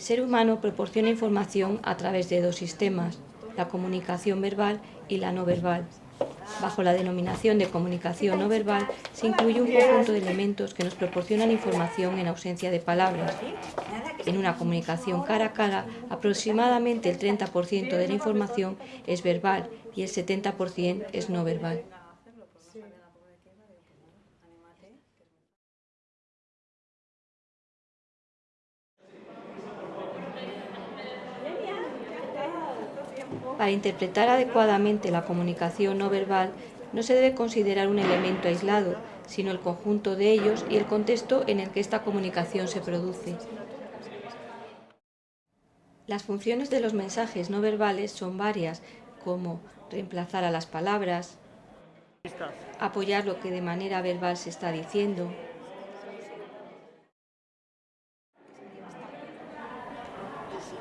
ser humano proporciona información a través de dos sistemas, la comunicación verbal y la no verbal. Bajo la denominación de comunicación no verbal se incluye un conjunto de elementos que nos proporcionan información en ausencia de palabras. En una comunicación cara a cara, aproximadamente el 30% de la información es verbal y el 70% es no verbal. Para interpretar adecuadamente la comunicación no verbal, no se debe considerar un elemento aislado, sino el conjunto de ellos y el contexto en el que esta comunicación se produce. Las funciones de los mensajes no verbales son varias, como reemplazar a las palabras, apoyar lo que de manera verbal se está diciendo,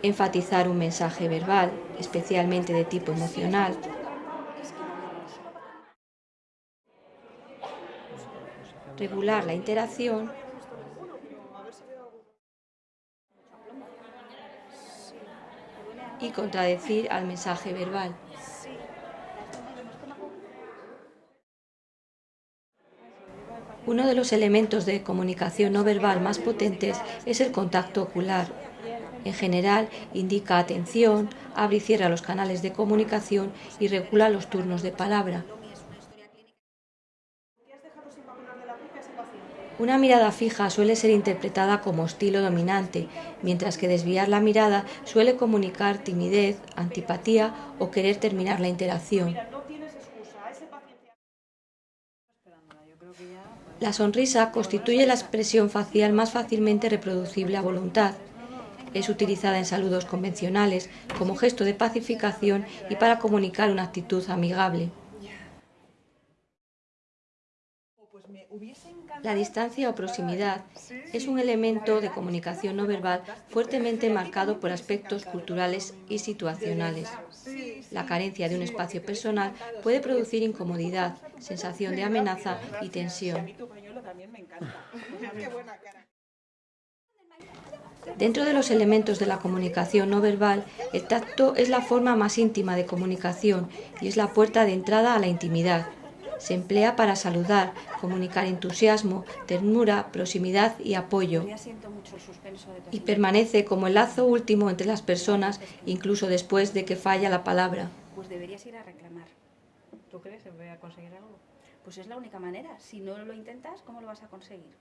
enfatizar un mensaje verbal, especialmente de tipo emocional, regular la interacción. Y contradecir al mensaje verbal. Uno de los elementos de comunicación no verbal más potentes es el contacto ocular, en general, indica atención, abre y cierra los canales de comunicación y regula los turnos de palabra. Una mirada fija suele ser interpretada como estilo dominante, mientras que desviar la mirada suele comunicar timidez, antipatía o querer terminar la interacción. La sonrisa constituye la expresión facial más fácilmente reproducible a voluntad. Es utilizada en saludos convencionales como gesto de pacificación y para comunicar una actitud amigable. La distancia o proximidad es un elemento de comunicación no verbal fuertemente marcado por aspectos culturales y situacionales. La carencia de un espacio personal puede producir incomodidad, sensación de amenaza y tensión. Dentro de los elementos de la comunicación no verbal, el tacto es la forma más íntima de comunicación y es la puerta de entrada a la intimidad. Se emplea para saludar, comunicar entusiasmo, ternura, proximidad y apoyo. Y permanece como el lazo último entre las personas, incluso después de que falla la palabra. Pues deberías ir a reclamar. ¿Tú crees que voy a conseguir algo? Pues es la única manera. Si no lo intentas, ¿cómo lo vas a conseguir?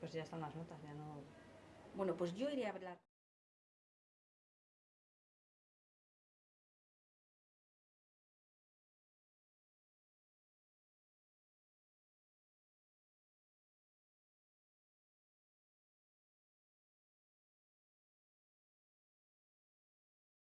Pues ya están las notas, ya no... Bueno, pues yo iría a hablar.